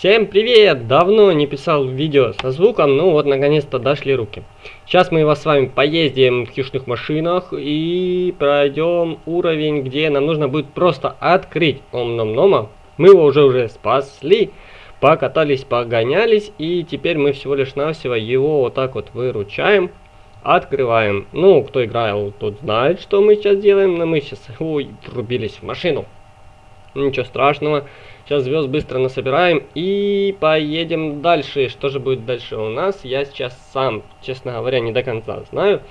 Всем привет! Давно не писал видео со звуком, ну вот наконец-то дошли руки. Сейчас мы вас с вами поездим в хищных машинах и пройдем уровень, где нам нужно будет просто открыть ом-ном-нома. Мы его уже уже спасли, покатались, погонялись и теперь мы всего лишь навсего его вот так вот выручаем. Открываем. Ну, кто играл, тот знает, что мы сейчас делаем, но мы сейчас, ой, врубились в машину. Ничего страшного. Сейчас звезд быстро насобираем и поедем дальше. Что же будет дальше у нас, я сейчас сам, честно говоря, не до конца знаю.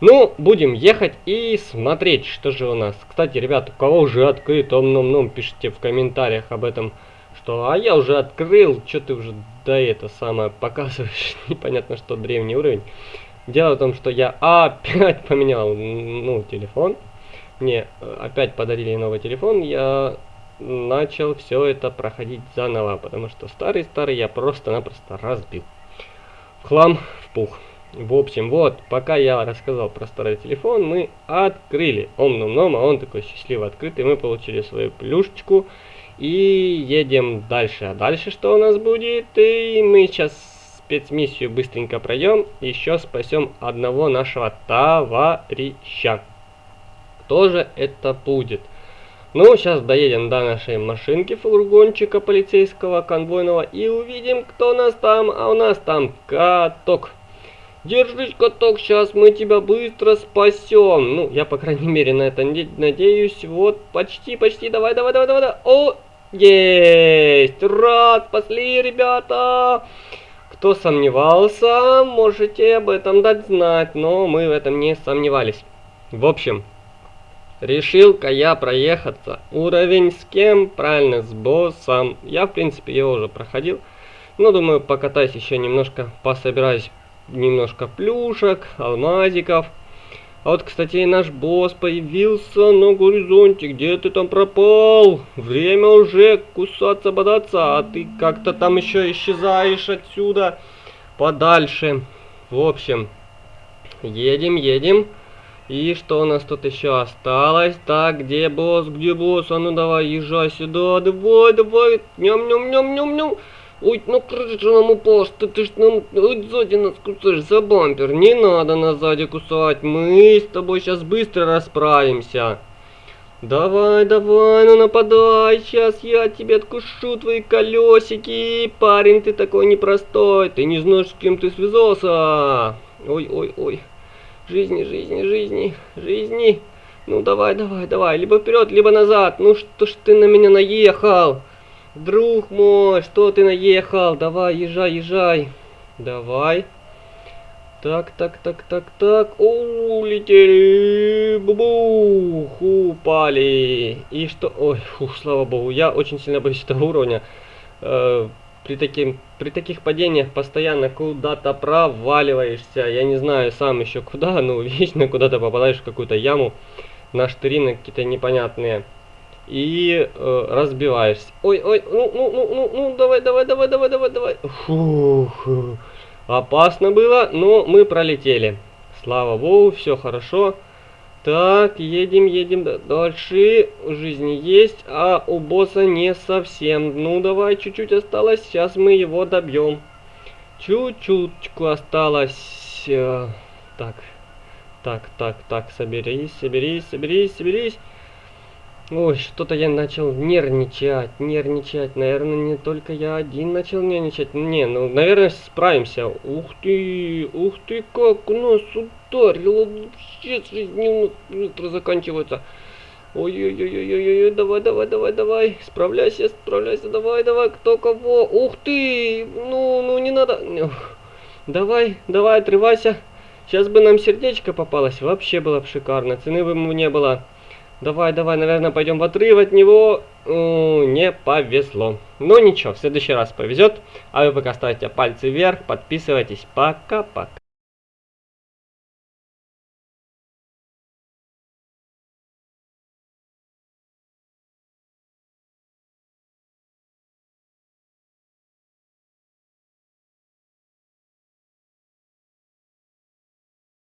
Ну, будем ехать и смотреть, что же у нас. Кстати, ребят, у кого уже открыт ом-ном-ном, пишите в комментариях об этом, что а я уже открыл, что ты уже да это самое показываешь, непонятно что, древний уровень. Дело в том, что я опять поменял, ну, телефон. Мне э, опять подарили новый телефон, я начал все это проходить заново, потому что старый-старый я просто-напросто разбил. В хлам, в пух. В общем, вот, пока я рассказал про старый телефон, мы открыли ом-ном-ном, а он такой счастливо открытый, мы получили свою плюшечку и едем дальше. А дальше что у нас будет? И мы сейчас спецмиссию быстренько пройдем, еще спасем одного нашего товарища. Кто же это будет? Ну, сейчас доедем до нашей машинки фургончика полицейского конвойного и увидим, кто у нас там. А у нас там каток. Держись, каток, сейчас мы тебя быстро спасем. Ну, я, по крайней мере, на это надеюсь. Вот, почти, почти. Давай, давай, давай, давай. давай. О, есть! Раз, спасли, ребята! Кто сомневался, можете об этом дать знать, но мы в этом не сомневались. В общем, Решил-ка я проехаться. Уровень с кем? Правильно, с боссом. Я, в принципе, его уже проходил. Но, думаю, покатаюсь еще немножко, пособираюсь немножко плюшек, алмазиков. А вот, кстати, и наш босс появился на горизонте. Где ты там пропал? Время уже кусаться, бодаться, а ты как-то там еще исчезаешь отсюда подальше. В общем, едем, едем. И что у нас тут еще осталось? Так, где босс, где босс? А ну давай, езжай сюда, давай, давай, ням-ням-ням-ням-ням. Ой, ну крыша нам упал, что ты ж нам ой, сзади нас кусаешь за бампер. Не надо нас сзади кусать, мы с тобой сейчас быстро расправимся. Давай, давай, ну нападай, сейчас я тебе откушу твои колесики. Парень, ты такой непростой, ты не знаешь, с кем ты связался. Ой, ой, ой. Жизни, жизни, жизни, жизни. Ну давай, давай, давай. Либо вперед, либо назад. Ну что ж ты на меня наехал? Друг мой, что ты наехал? Давай, езжай, езжай. Давай. Так, так, так, так, так. Улетели. Бубух. Упали. И что? Ой, фух, слава богу. Я очень сильно боюсь этого уровня. При, таким, при таких падениях постоянно куда-то проваливаешься. Я не знаю сам еще куда, но вечно куда-то попадаешь в какую-то яму на штырины какие-то непонятные. И э, разбиваешься. Ой, ой, ну, ну, ну, ну, ну, давай, давай, давай, давай, давай, давай. Фух. Опасно было, но мы пролетели. Слава богу, все хорошо. Так, едем, едем дальше. Жизни есть, а у босса не совсем. Ну, давай, чуть-чуть осталось. Сейчас мы его добьем. Чуть-чуточку осталось. Э, так, так, так, так, соберись, соберись, соберись, соберись. Ой, что-то я начал нервничать, нервничать. Наверное, не только я один начал нервничать. Не, ну, наверное, справимся. Ух ты, ух ты, как у нас ударило. Вообще жизнь быстро заканчивается. Ой-ой-ой-ой-ой, давай, давай, давай, давай. Справляйся, справляйся, давай, давай, кто кого. Ух ты, ну, ну, не надо. Давай, давай, отрывайся. Сейчас бы нам сердечко попалось, вообще было бы шикарно. Цены бы ему не было. Давай, давай, наверное, пойдем в отрыв от него. Не повезло. Но ничего, в следующий раз повезет. А вы пока ставьте пальцы вверх, подписывайтесь. Пока-пока.